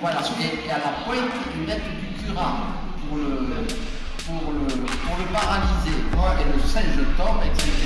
Voilà. Et, à la pointe, une lettre du cura pour le, pour le, pour le paralyser. Et le singe tombe, etc.